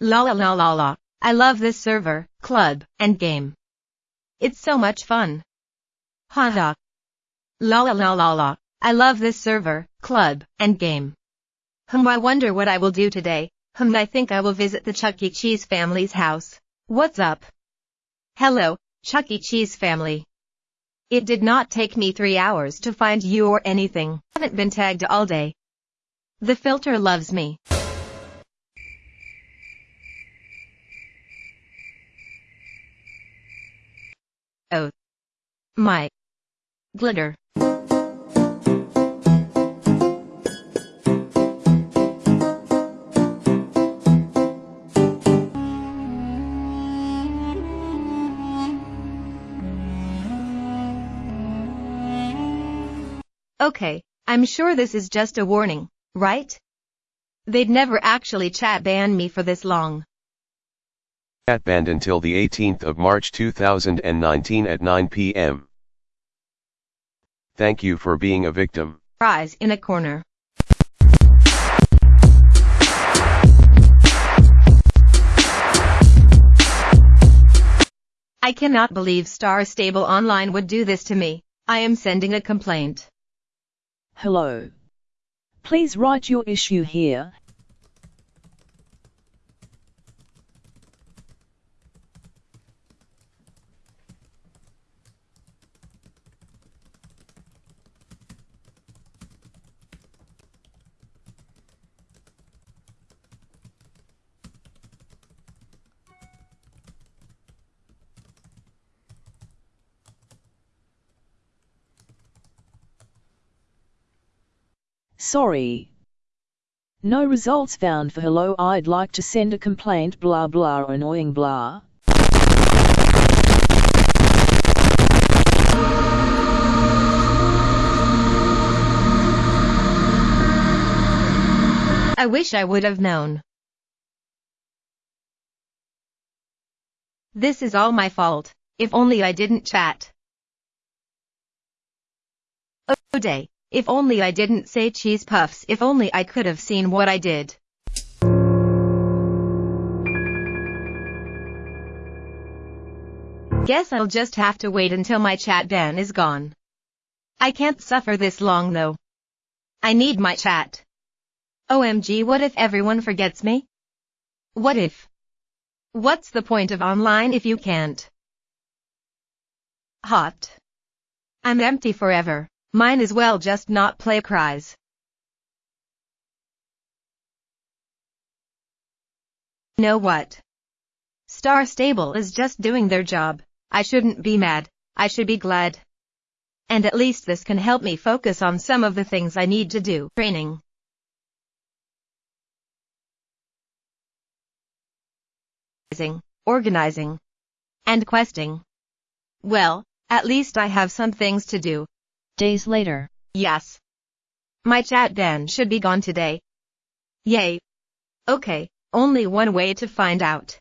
La la la la la. I love this server, club, and game. It's so much fun. Haha. La la la la la. I love this server, club, and game. Hmm I wonder what I will do today. Hmm I think I will visit the Chuck E. Cheese family's house. What's up? Hello, Chuck E. Cheese family. It did not take me three hours to find you or anything. I Haven't been tagged all day. The filter loves me. My. Glitter. Okay, I'm sure this is just a warning, right? They'd never actually chat ban me for this long. Chat banned until the 18th of March 2019 at 9 p.m. Thank you for being a victim. Prize in a corner. I cannot believe Star Stable Online would do this to me. I am sending a complaint. Hello. Please write your issue here. Sorry. No results found for hello I'd like to send a complaint blah blah annoying blah. I wish I would have known. This is all my fault. If only I didn't chat. Oh day. If only I didn't say cheese puffs. If only I could have seen what I did. Guess I'll just have to wait until my chat ban is gone. I can't suffer this long though. I need my chat. OMG what if everyone forgets me? What if? What's the point of online if you can't? Hot. I'm empty forever. Mine as well just not play cries. Know what? Star Stable is just doing their job. I shouldn't be mad. I should be glad. And at least this can help me focus on some of the things I need to do. Training. Organizing. And questing. Well, at least I have some things to do. Days later. Yes. My chat ban should be gone today. Yay. Okay, only one way to find out.